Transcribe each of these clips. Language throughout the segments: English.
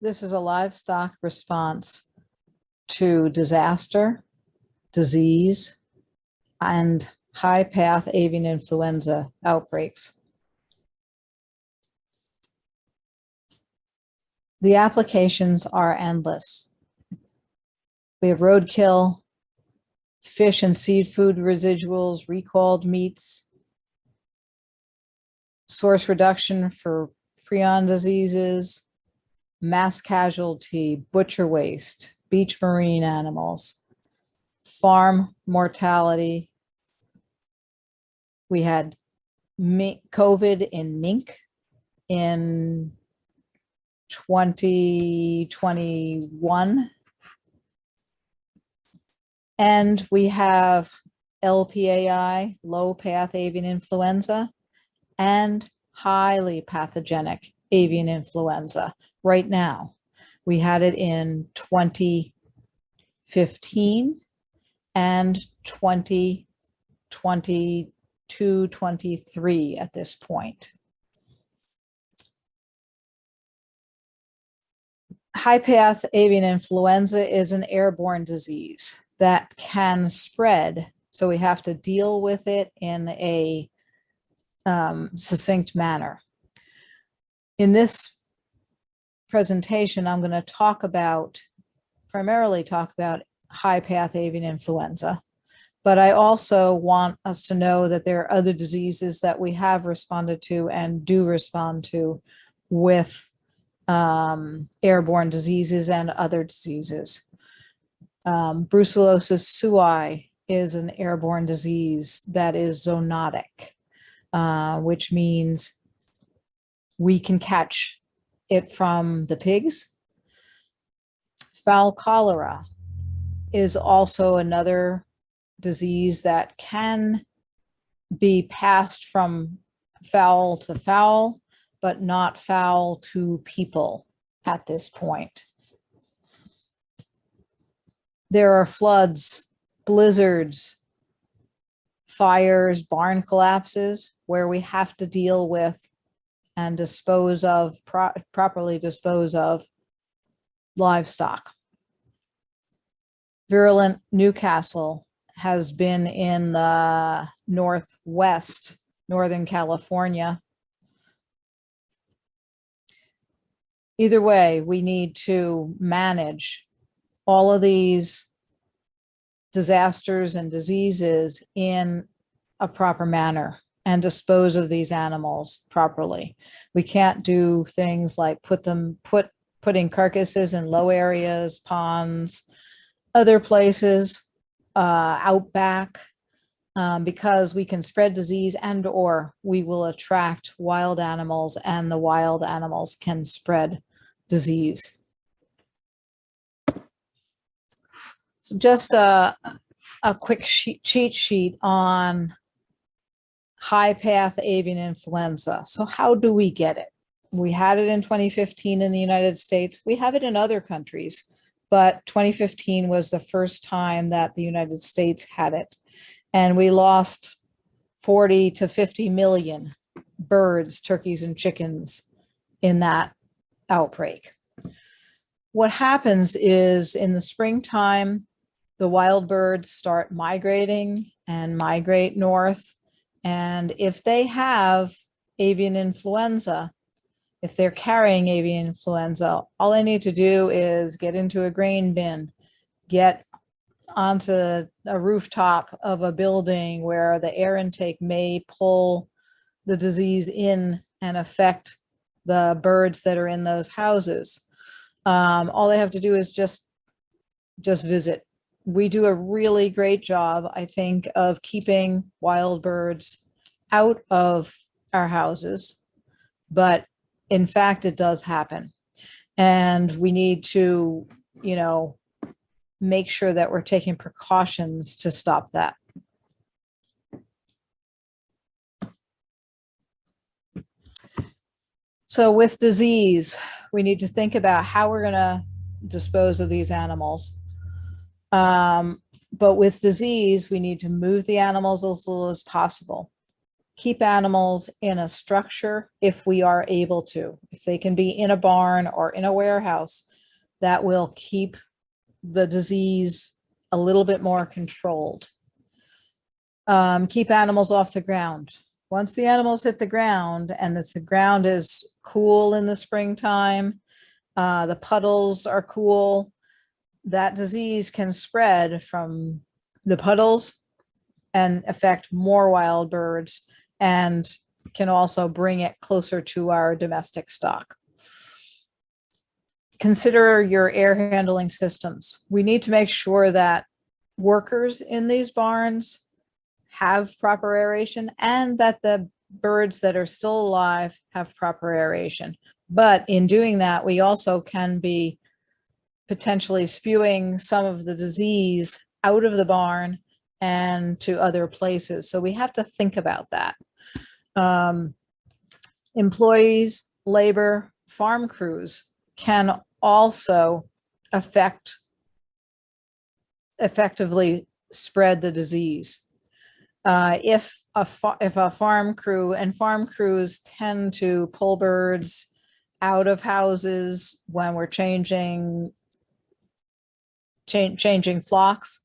This is a livestock response to disaster, disease, and high path avian influenza outbreaks. The applications are endless. We have roadkill, fish and seafood residuals, recalled meats, source reduction for prion diseases, mass casualty, butcher waste, beach marine animals, farm mortality. We had COVID in mink in 2021. And we have LPAI, low path avian influenza, and highly pathogenic avian influenza right now. We had it in 2015 and 2022, 23 at this point. High path avian influenza is an airborne disease that can spread. So we have to deal with it in a um, succinct manner. In this presentation, I'm going to talk about, primarily talk about high path avian influenza. But I also want us to know that there are other diseases that we have responded to and do respond to with um, airborne diseases and other diseases. Um, brucellosis sui is an airborne disease that is zoonotic, uh, which means we can catch it from the pigs. Fowl cholera is also another disease that can be passed from fowl to fowl, but not fowl to people at this point. There are floods, blizzards, fires, barn collapses, where we have to deal with and dispose of, pro- properly dispose of livestock. Virulent Newcastle has been in the northwest, Northern California. Either way, we need to manage all of these disasters and diseases in a proper manner and dispose of these animals properly. We can't do things like put them, put, putting carcasses in low areas, ponds, other places, uh, out back, um, because we can spread disease and or we will attract wild animals and the wild animals can spread disease. So just a, a quick sheet, cheat sheet on high path avian influenza. So how do we get it? We had it in 2015 in the United States. We have it in other countries, but 2015 was the first time that the United States had it. And we lost 40 to 50 million birds, turkeys, and chickens in that outbreak. What happens is in the springtime, the wild birds start migrating and migrate north. And if they have avian influenza, if they're carrying avian influenza, all they need to do is get into a grain bin, get onto a rooftop of a building where the air intake may pull the disease in and affect the birds that are in those houses. Um, all they have to do is just just visit. We do a really great job, I think, of keeping wild birds out of our houses, but in fact, it does happen. And we need to, you know, make sure that we're taking precautions to stop that. So with disease, we need to think about how we're going to dispose of these animals. Um, but with disease, we need to move the animals as little as possible. keep animals in a structure if we are able to. If they can be in a barn or in a warehouse, that will keep the disease a little bit more controlled. Um, keep animals off the ground. Once the animals hit the ground and the ground is cool in the springtime, uh, the puddles are cool, that disease can spread from the puddles and affect more wild birds and can also bring it closer to our domestic stock. Consider your air handling systems. We need to make sure that workers in these barns have proper aeration and that the birds that are still alive have proper aeration. But in doing that, we also can be potentially spewing some of the disease out of the barn and to other places. So we have to think about that. Um, employees, labor, farm crews can also affect effectively spread the disease. Uh, if a if a farm crew and farm crews tend to pull birds out of houses when we're changing cha changing flocks,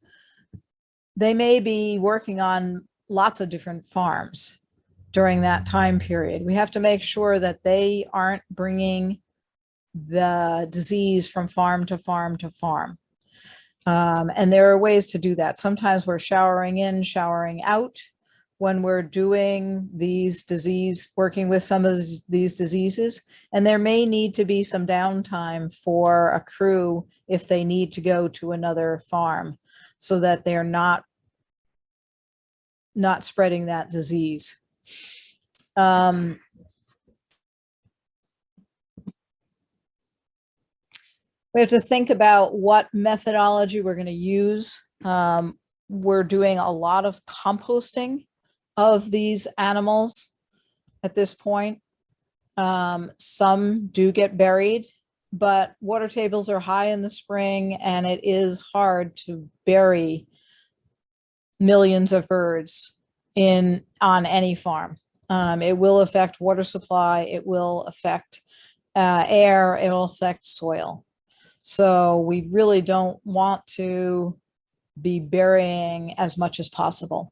they may be working on lots of different farms during that time period. We have to make sure that they aren't bringing the disease from farm to farm to farm. Um, and there are ways to do that. Sometimes we're showering in, showering out when we're doing these disease, working with some of these diseases. And there may need to be some downtime for a crew if they need to go to another farm so that they're not, not spreading that disease. Um, we have to think about what methodology we're going to use. Um, we're doing a lot of composting of these animals at this point. Um, some do get buried, but water tables are high in the spring and it is hard to bury millions of birds in on any farm. Um, it will affect water supply, it will affect uh, air, it will affect soil. So we really don't want to be burying as much as possible.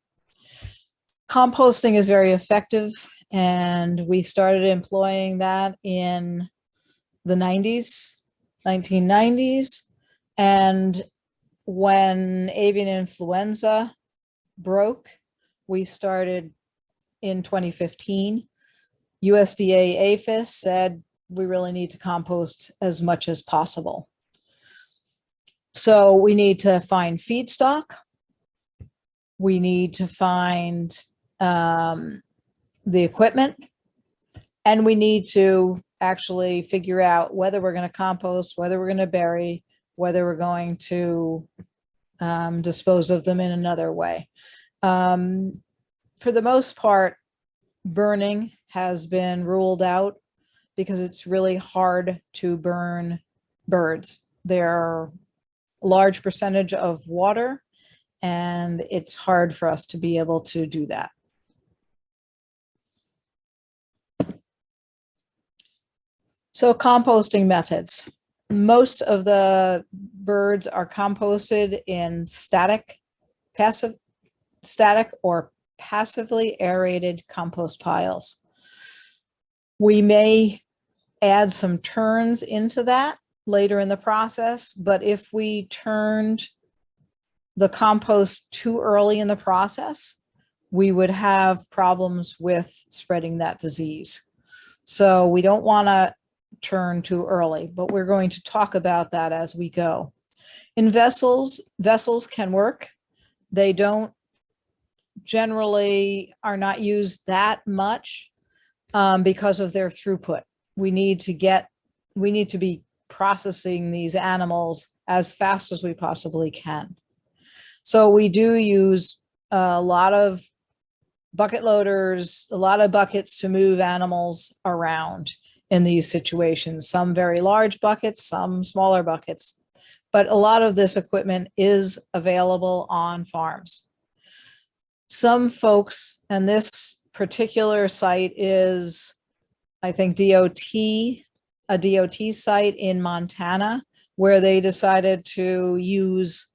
Composting is very effective and we started employing that in the 90s, 1990s. And when avian influenza broke, we started in 2015. USDA APHIS said we really need to compost as much as possible. So we need to find feedstock. We need to find um, the equipment. And we need to actually figure out whether we're going to compost, whether we're going to bury, whether we're going to um, dispose of them in another way. Um, for the most part, burning has been ruled out because it's really hard to burn birds. They're a large percentage of water and it's hard for us to be able to do that. So composting methods. Most of the birds are composted in static, passive, static or passively aerated compost piles. We may add some turns into that later in the process, but if we turned the compost too early in the process, we would have problems with spreading that disease. So we don't want to turn too early, but we're going to talk about that as we go. In vessels, vessels can work. They don't generally are not used that much um, because of their throughput. We need to get, we need to be processing these animals as fast as we possibly can. So we do use a lot of bucket loaders, a lot of buckets to move animals around in these situations, some very large buckets, some smaller buckets. But a lot of this equipment is available on farms. Some folks, and this particular site is, I think DOT, a DOT site in Montana, where they decided to use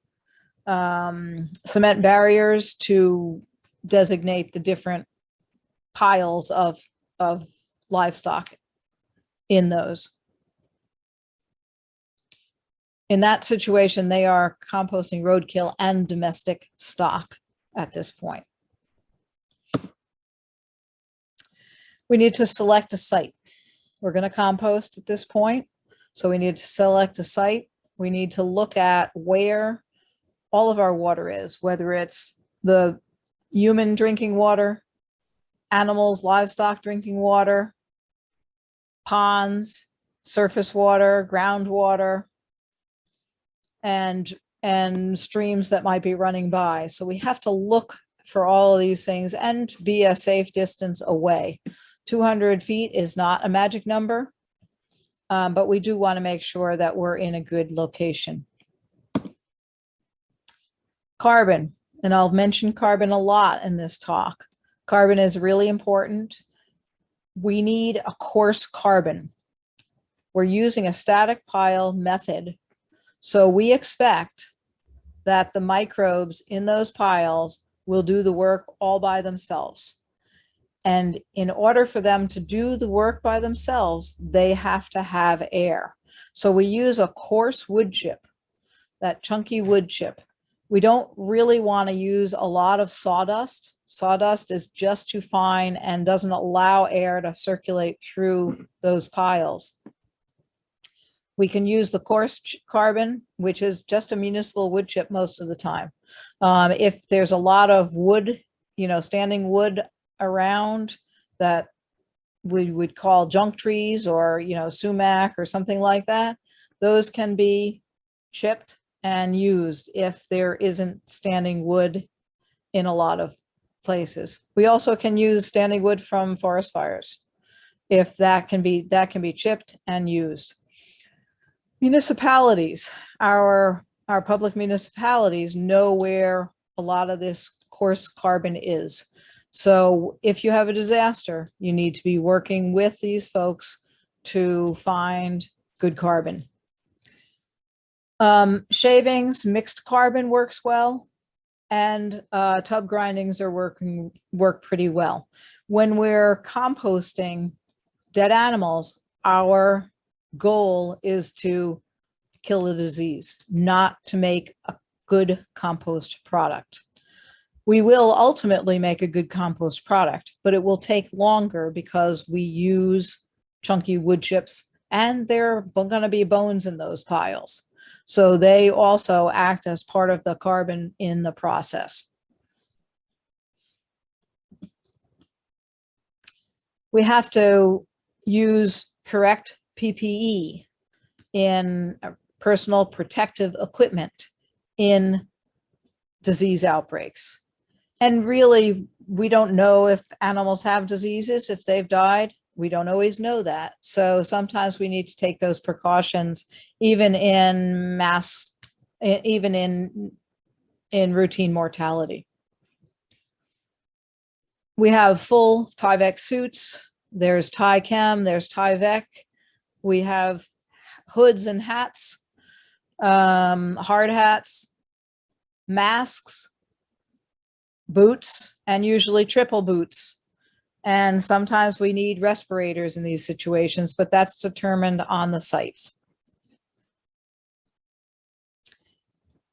um, cement barriers to designate the different piles of, of livestock in those. In that situation, they are composting roadkill and domestic stock at this point. We need to select a site. We're going to compost at this point. So we need to select a site. We need to look at where all of our water is, whether it's the human drinking water, animals, livestock drinking water, ponds, surface water, groundwater, and and streams that might be running by. So we have to look for all of these things and be a safe distance away. 200 feet is not a magic number, um, but we do want to make sure that we're in a good location. Carbon, and I'll mention carbon a lot in this talk. Carbon is really important. We need a coarse carbon. We're using a static pile method. So we expect that the microbes in those piles will do the work all by themselves. And in order for them to do the work by themselves, they have to have air. So we use a coarse wood chip, that chunky wood chip. We don't really want to use a lot of sawdust. Sawdust is just too fine and doesn't allow air to circulate through those piles. We can use the coarse carbon, which is just a municipal wood chip most of the time. Um, if there's a lot of wood, you know, standing wood around that we would call junk trees or, you know, sumac or something like that, those can be chipped and used if there isn't standing wood in a lot of places. We also can use standing wood from forest fires if that can be that can be chipped and used. Municipalities, our, our public municipalities know where a lot of this coarse carbon is. So if you have a disaster, you need to be working with these folks to find good carbon. Um, shavings, mixed carbon works well, and uh, tub grindings are working work pretty well. When we're composting dead animals, our goal is to kill the disease, not to make a good compost product. We will ultimately make a good compost product, but it will take longer because we use chunky wood chips and there are going to be bones in those piles. So they also act as part of the carbon in the process. We have to use correct PPE in uh, personal protective equipment in disease outbreaks. And really, we don't know if animals have diseases, if they've died. We don't always know that. So sometimes we need to take those precautions, even in mass, even in, in routine mortality. We have full Tyvek suits. There's Tychem, there's Tyvek. We have hoods and hats, um, hard hats, masks, boots, and usually triple boots. And sometimes we need respirators in these situations, but that's determined on the sites.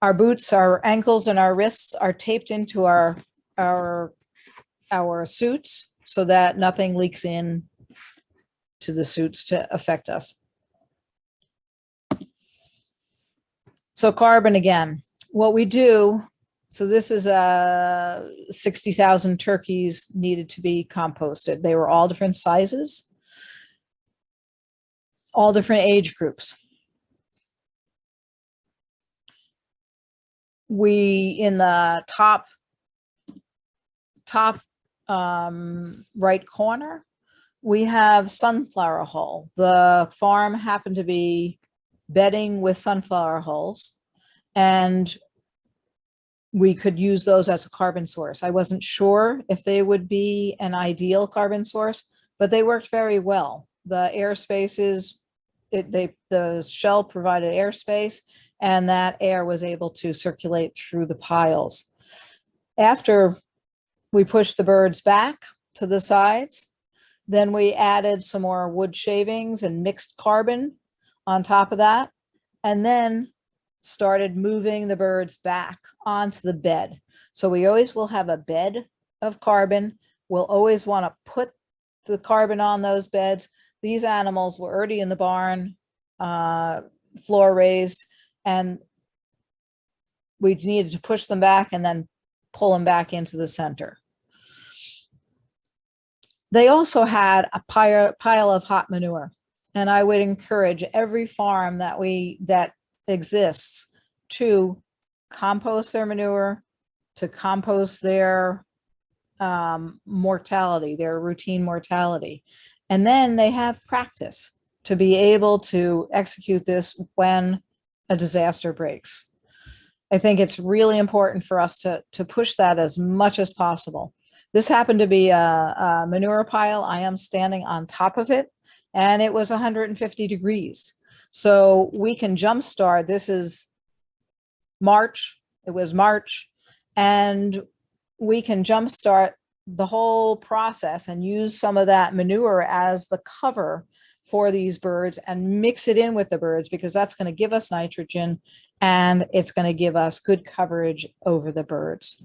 Our boots, our ankles and our wrists are taped into our, our, our suits so that nothing leaks in to the suits to affect us. So carbon again, what we do, so this is a 60,000 turkeys needed to be composted. They were all different sizes, all different age groups. We, in the top, top um, right corner, we have sunflower hull. The farm happened to be bedding with sunflower hulls. And we could use those as a carbon source. I wasn't sure if they would be an ideal carbon source, but they worked very well. The air spaces, it, they, the shell provided airspace and that air was able to circulate through the piles. After we pushed the birds back to the sides, then we added some more wood shavings and mixed carbon on top of that. And then started moving the birds back onto the bed. So we always will have a bed of carbon. We'll always want to put the carbon on those beds. These animals were already in the barn, uh, floor raised, and we needed to push them back and then pull them back into the center. They also had a pile, pile of hot manure. And I would encourage every farm that we, that exists to compost their manure, to compost their um, mortality, their routine mortality. And then they have practice to be able to execute this when a disaster breaks. I think it's really important for us to, to push that as much as possible. This happened to be a, a manure pile. I am standing on top of it and it was 150 degrees. So we can jumpstart. This is March. It was March. And we can jumpstart the whole process and use some of that manure as the cover for these birds and mix it in with the birds because that's going to give us nitrogen and it's going to give us good coverage over the birds.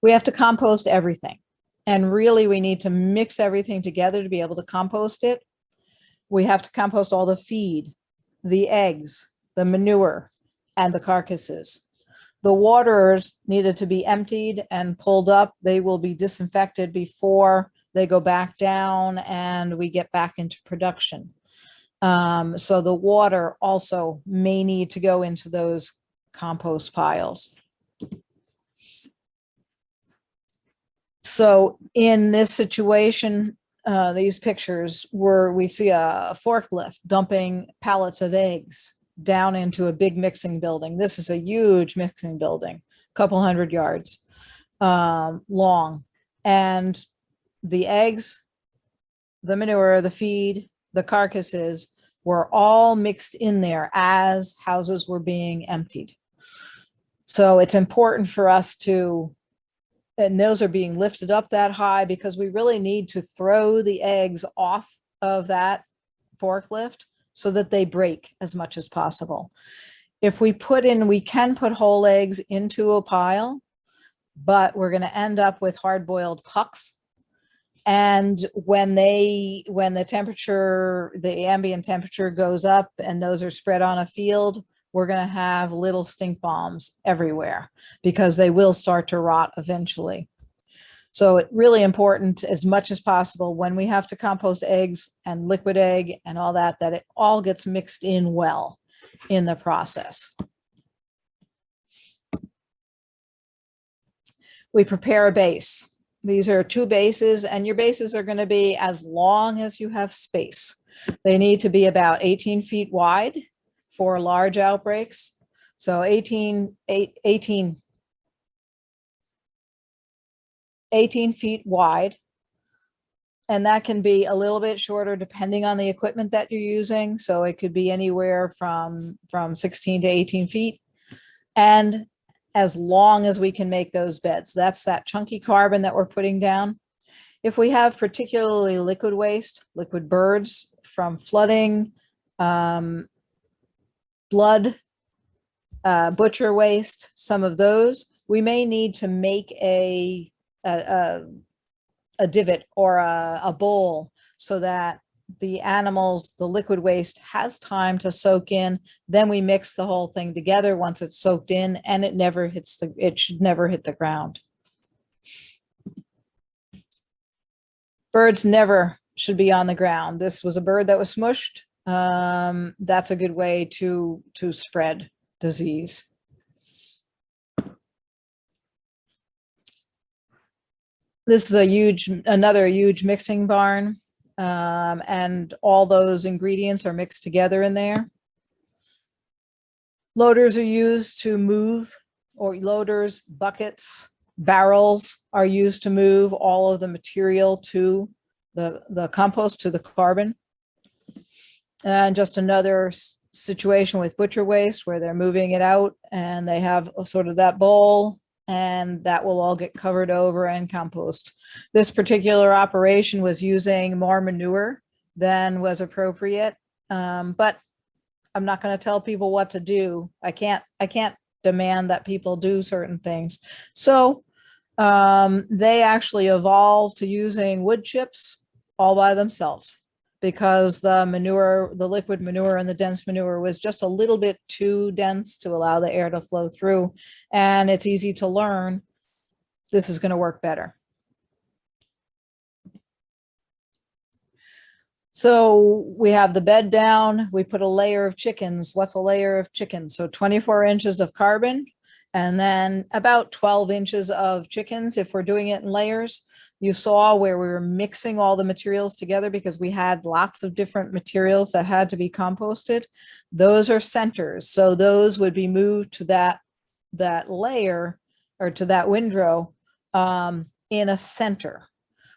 We have to compost everything. And really, we need to mix everything together to be able to compost it. We have to compost all the feed, the eggs, the manure, and the carcasses. The waters needed to be emptied and pulled up. They will be disinfected before they go back down and we get back into production. Um, so the water also may need to go into those compost piles. So in this situation, uh, these pictures were we see a forklift dumping pallets of eggs down into a big mixing building. This is a huge mixing building, a couple hundred yards um, long. And the eggs, the manure, the feed, the carcasses were all mixed in there as houses were being emptied. So it's important for us to and those are being lifted up that high because we really need to throw the eggs off of that forklift so that they break as much as possible. If we put in, we can put whole eggs into a pile, but we're going to end up with hard boiled pucks. And when they, when the temperature, the ambient temperature goes up and those are spread on a field, we're going to have little stink bombs everywhere because they will start to rot eventually. So it's really important as much as possible when we have to compost eggs and liquid egg and all that, that it all gets mixed in well in the process. We prepare a base. These are two bases and your bases are going to be as long as you have space. They need to be about 18 feet wide for large outbreaks. So 18, 18, 18 feet wide. And that can be a little bit shorter depending on the equipment that you're using. So it could be anywhere from, from 16 to 18 feet. And as long as we can make those beds, that's that chunky carbon that we're putting down. If we have particularly liquid waste, liquid birds from flooding, um, blood, uh, butcher waste, some of those, we may need to make a, a, a, a divot or a, a bowl so that the animals, the liquid waste has time to soak in. Then we mix the whole thing together once it's soaked in and it never hits the, it should never hit the ground. Birds never should be on the ground. This was a bird that was smushed um, that's a good way to, to spread disease. This is a huge, another huge mixing barn. Um, and all those ingredients are mixed together in there. Loaders are used to move, or loaders, buckets, barrels are used to move all of the material to the, the compost, to the carbon. And just another situation with butcher waste where they're moving it out and they have a sort of that bowl and that will all get covered over and compost. This particular operation was using more manure than was appropriate. Um, but I'm not going to tell people what to do. I can't, I can't demand that people do certain things. So um, they actually evolved to using wood chips all by themselves because the manure, the liquid manure and the dense manure was just a little bit too dense to allow the air to flow through. And it's easy to learn. This is going to work better. So we have the bed down, we put a layer of chickens. What's a layer of chickens? So 24 inches of carbon and then about 12 inches of chickens if we're doing it in layers. You saw where we were mixing all the materials together because we had lots of different materials that had to be composted. Those are centers. So those would be moved to that, that layer or to that windrow um, in a center.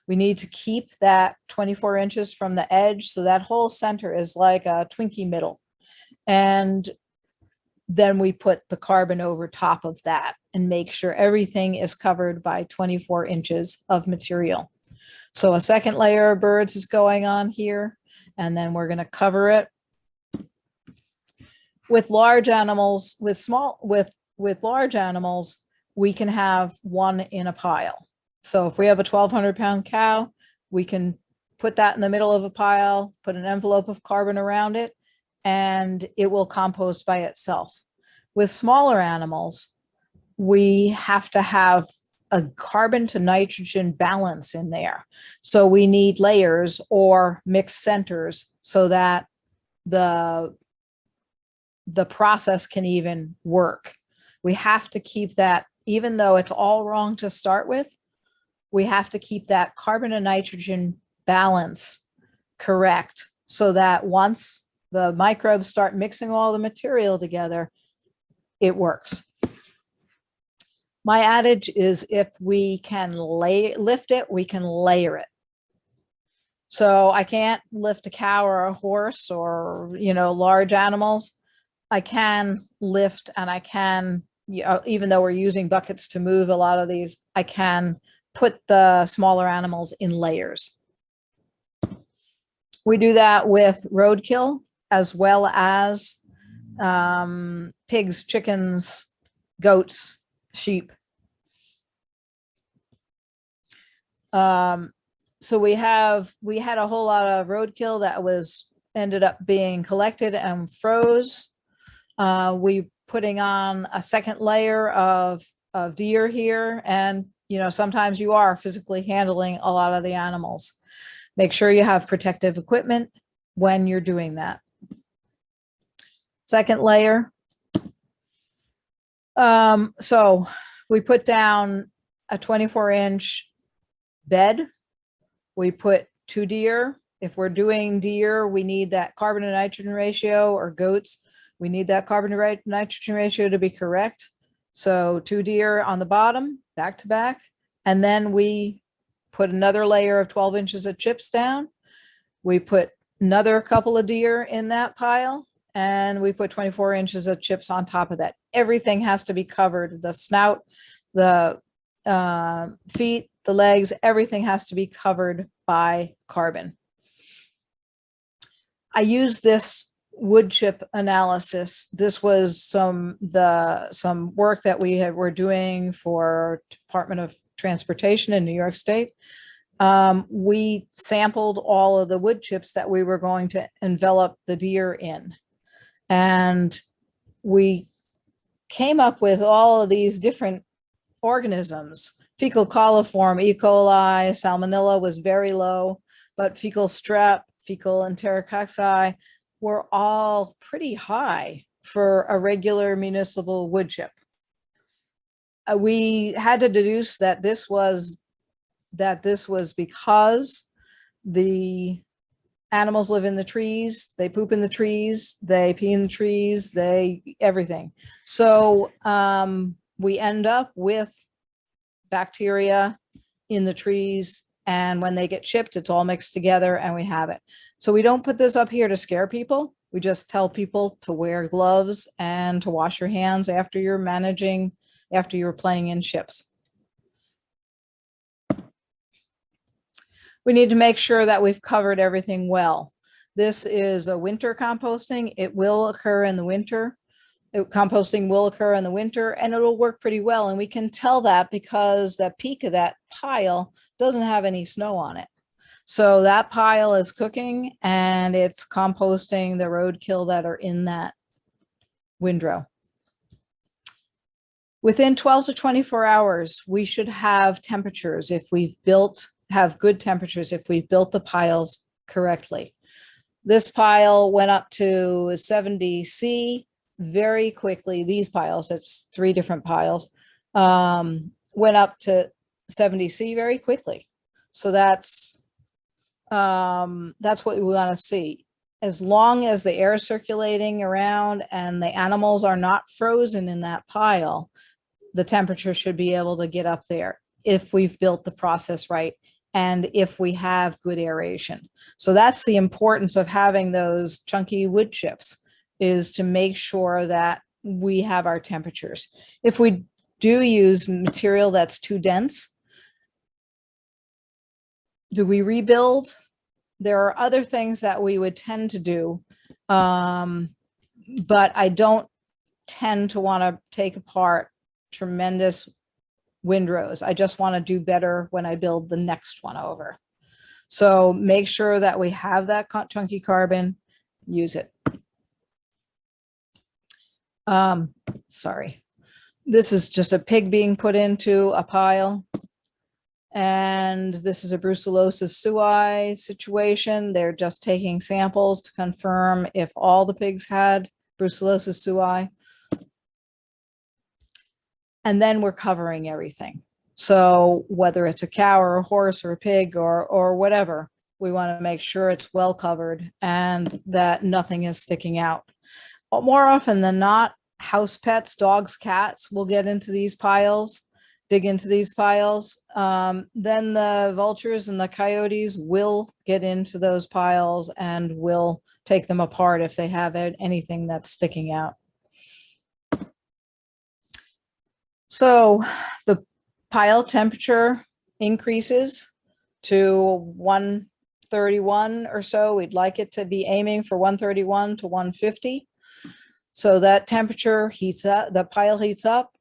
We need to keep that 24 inches from the edge. So that whole center is like a Twinkie middle. And then we put the carbon over top of that and make sure everything is covered by 24 inches of material. So a second layer of birds is going on here, and then we're going to cover it. With large animals, with small, with, with large animals, we can have one in a pile. So if we have a 1200 pound cow, we can put that in the middle of a pile, put an envelope of carbon around it, and it will compost by itself. With smaller animals, we have to have a carbon to nitrogen balance in there. So we need layers or mixed centers so that the, the process can even work. We have to keep that, even though it's all wrong to start with, we have to keep that carbon and nitrogen balance correct so that once the microbes start mixing all the material together, it works. My adage is if we can lay, lift it, we can layer it. So I can't lift a cow or a horse or, you know, large animals. I can lift and I can, you know, even though we're using buckets to move a lot of these, I can put the smaller animals in layers. We do that with roadkill as well as um, pigs, chickens, goats, sheep. Um, so we have, we had a whole lot of roadkill that was, ended up being collected and froze. Uh, we putting on a second layer of, of deer here and, you know, sometimes you are physically handling a lot of the animals. Make sure you have protective equipment when you're doing that. Second layer. Um, so we put down a 24 inch bed. We put two deer. If we're doing deer, we need that carbon to nitrogen ratio or goats. We need that carbon to nitrogen ratio to be correct. So two deer on the bottom, back to back. And then we put another layer of 12 inches of chips down. We put another couple of deer in that pile and we put 24 inches of chips on top of that. Everything has to be covered. The snout, the uh, feet, the legs, everything has to be covered by carbon. I use this wood chip analysis. This was some the some work that we had, were doing for Department of Transportation in New York State. Um, we sampled all of the wood chips that we were going to envelop the deer in. And we came up with all of these different organisms. Fecal coliform, E. coli, salmonella was very low, but fecal strep, fecal enterococci were all pretty high for a regular municipal wood chip. Uh, we had to deduce that this was that this was because the animals live in the trees, they poop in the trees, they pee in the trees, they, everything. So um, we end up with bacteria in the trees and when they get chipped, it's all mixed together and we have it. So we don't put this up here to scare people. We just tell people to wear gloves and to wash your hands after you're managing, after you're playing in ships. We need to make sure that we've covered everything well. This is a winter composting. It will occur in the winter. It- Composting will occur in the winter and it'll work pretty well. And we can tell that because the peak of that pile doesn't have any snow on it. So that pile is cooking and it's composting the roadkill that are in that windrow. Within 12 to 24 hours, we should have temperatures if we've built, have good temperatures if we've built the piles correctly. This pile went up to 70 C very quickly. These piles, it's three different piles, um, went up to 70 C very quickly. So that's um, that's what we want to see. As long as the air is circulating around and the animals are not frozen in that pile, the temperature should be able to get up there if we've built the process right and if we have good aeration. So that's the importance of having those chunky wood chips is to make sure that we have our temperatures. If we do use material that's too dense, do we rebuild? There are other things that we would tend to do, um, but I don't tend to want to take apart tremendous windrows. I just want to do better when I build the next one over. So make sure that we have that chunky carbon, use it. Um, sorry. This is just a pig being put into a pile. And this is a brucellosis sui situation. They're just taking samples to confirm if all the pigs had brucellosis sui. And then we're covering everything. So whether it's a cow or a horse or a pig or, or whatever, we want to make sure it's well covered and that nothing is sticking out. But More often than not, house pets, dogs, cats will get into these piles, dig into these piles. Um, then the vultures and the coyotes will get into those piles and will take them apart if they have anything that's sticking out. So the pile temperature increases to 131 or so. We'd like it to be aiming for 131 to 150. So that temperature heats up, the pile heats up,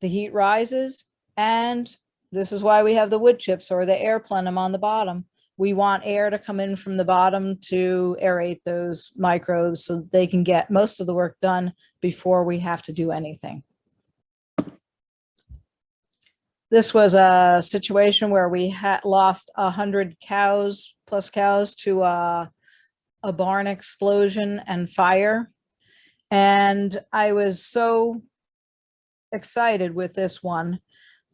the heat rises, and this is why we have the wood chips or the air plenum on the bottom. We want air to come in from the bottom to aerate those microbes so they can get most of the work done before we have to do anything. This was a situation where we had lost a hundred cows plus cows to a, a barn explosion and fire. And I was so excited with this one.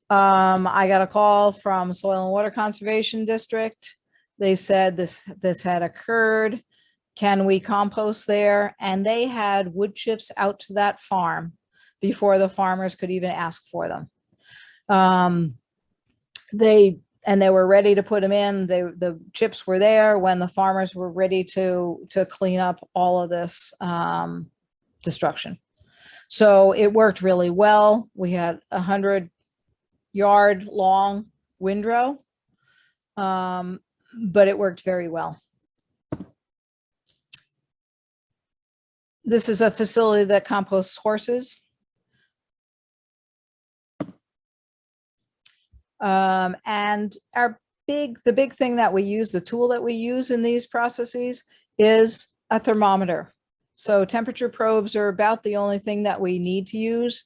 Um, I got a call from Soil and Water Conservation District. They said this, this had occurred. Can we compost there? And they had wood chips out to that farm before the farmers could even ask for them. Um, they, and they were ready to put them in. They, the chips were there when the farmers were ready to, to clean up all of this, um, destruction. So it worked really well. We had a hundred yard long windrow. Um, but it worked very well. This is a facility that composts horses. Um, and our big, the big thing that we use, the tool that we use in these processes is a thermometer. So temperature probes are about the only thing that we need to use.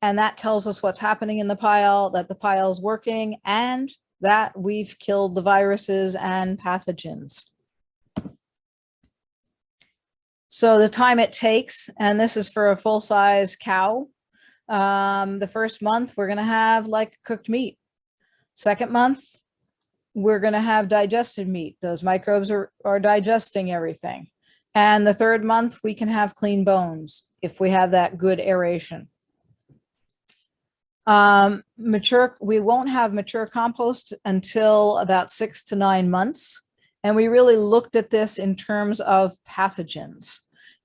And that tells us what's happening in the pile, that the pile is working and that we've killed the viruses and pathogens. So the time it takes, and this is for a full-size cow, um, the first month, we're gonna have like cooked meat. Second month, we're going to have digested meat. Those microbes are, are digesting everything. And the third month, we can have clean bones if we have that good aeration. Um, mature, we won't have mature compost until about six to nine months. And we really looked at this in terms of pathogens.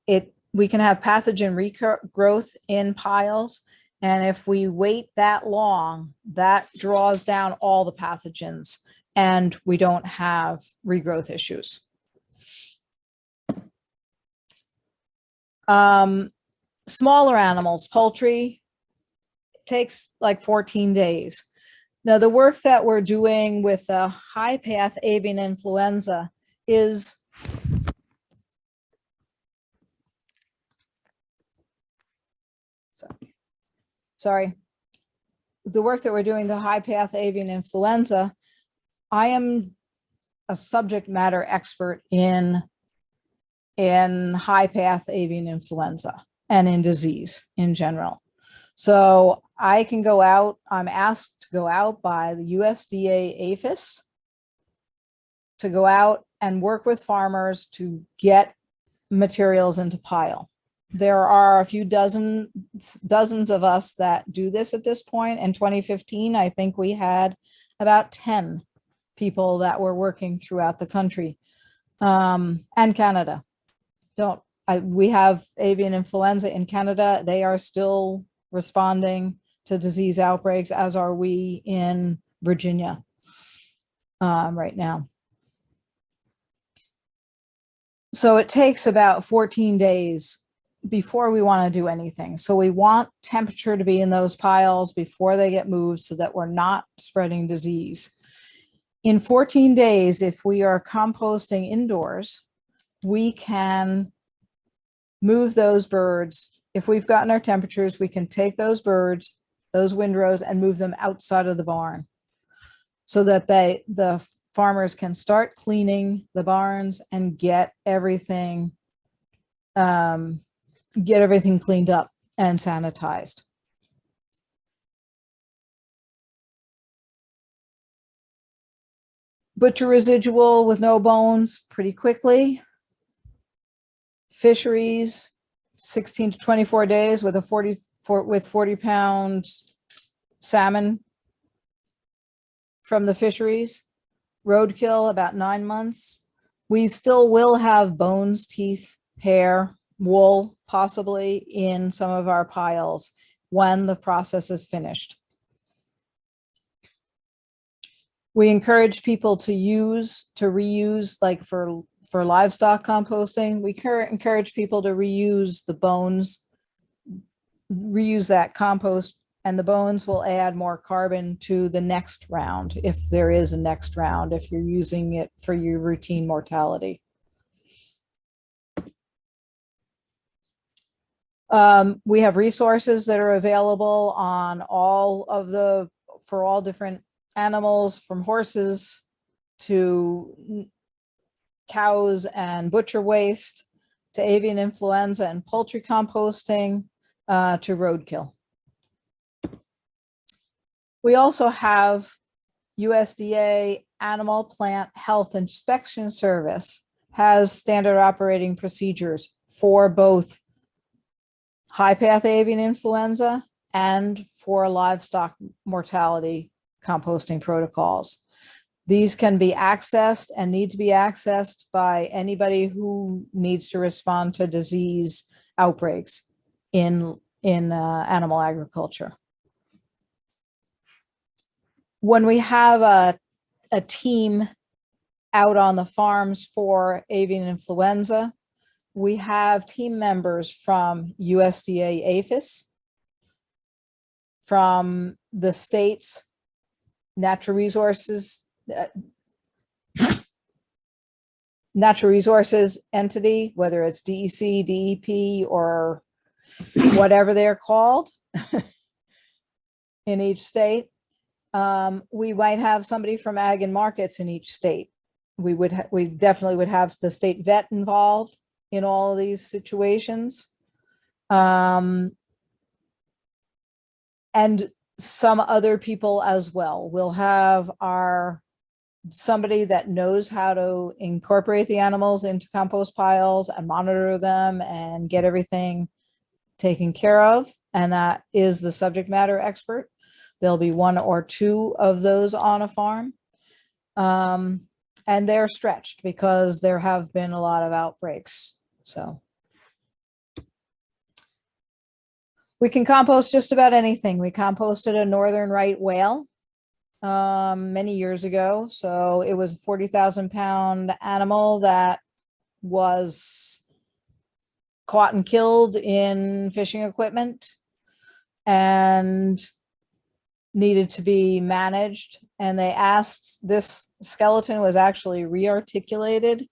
It, we can have pathogen regrowth in piles. And if we wait that long, that draws down all the pathogens and we don't have regrowth issues. Um, smaller animals, poultry, takes like 14 days. Now, the work that we're doing with the high path avian influenza is sorry, sorry. The work that we're doing, the high path avian influenza, I am a subject matter expert in in high path avian influenza and in disease in general. So I can go out, I'm asked to go out by the USDA APHIS to go out and work with farmers to get materials into pile. There are a few dozen, dozens of us that do this at this point. In 2015, I think we had about 10 people that were working throughout the country um, and Canada. Don't, I, we have avian influenza in Canada. They are still responding to disease outbreaks, as are we in Virginia um, right now. So it takes about 14 days before we want to do anything. So we want temperature to be in those piles before they get moved so that we're not spreading disease. In 14 days, if we are composting indoors, we can move those birds. If we've gotten our temperatures, we can take those birds those windrows and move them outside of the barn so that they the farmers can start cleaning the barns and get everything um, get everything cleaned up and sanitized. Butcher residual with no bones pretty quickly. Fisheries, 16 to 24 days with a 40 for, with 40 pound salmon from the fisheries. Roadkill, about nine months. We still will have bones, teeth, hair, wool, possibly in some of our piles when the process is finished. We encourage people to use, to reuse, like for, for livestock composting, we encourage people to reuse the bones reuse that compost and the bones will add more carbon to the next round if there is a next round if you're using it for your routine mortality. Um, we have resources that are available on all of the, for all different animals from horses to cows and butcher waste to avian influenza and poultry composting uh, to roadkill. We also have USDA Animal Plant Health Inspection Service has standard operating procedures for both high path avian influenza and for livestock mortality composting protocols. These can be accessed and need to be accessed by anybody who needs to respond to disease outbreaks in, in uh, animal agriculture. When we have a, a team out on the farms for avian influenza, we have team members from USDA APHIS, from the state's natural resources, uh, natural resources entity, whether it's DEC, DEP, or whatever they're called in each state. Um, we might have somebody from ag and markets in each state. We would, we definitely would have the state vet involved in all these situations. Um, and some other people as well. We'll have our somebody that knows how to incorporate the animals into compost piles and monitor them and get everything taken care of. And that is the subject matter expert. There'll be one or two of those on a farm. Um, and they're stretched because there have been a lot of outbreaks. So we can compost just about anything. We composted a northern right whale um, many years ago. So it was a 40,000 pound animal that was caught and killed in fishing equipment and needed to be managed. And they asked, this skeleton was actually rearticulated.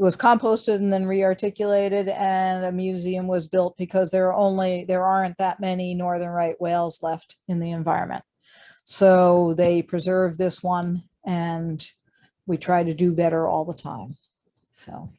It was composted and then rearticulated and a museum was built because there are only, there aren't that many northern right whales left in the environment. So they preserve this one and we try to do better all the time. So.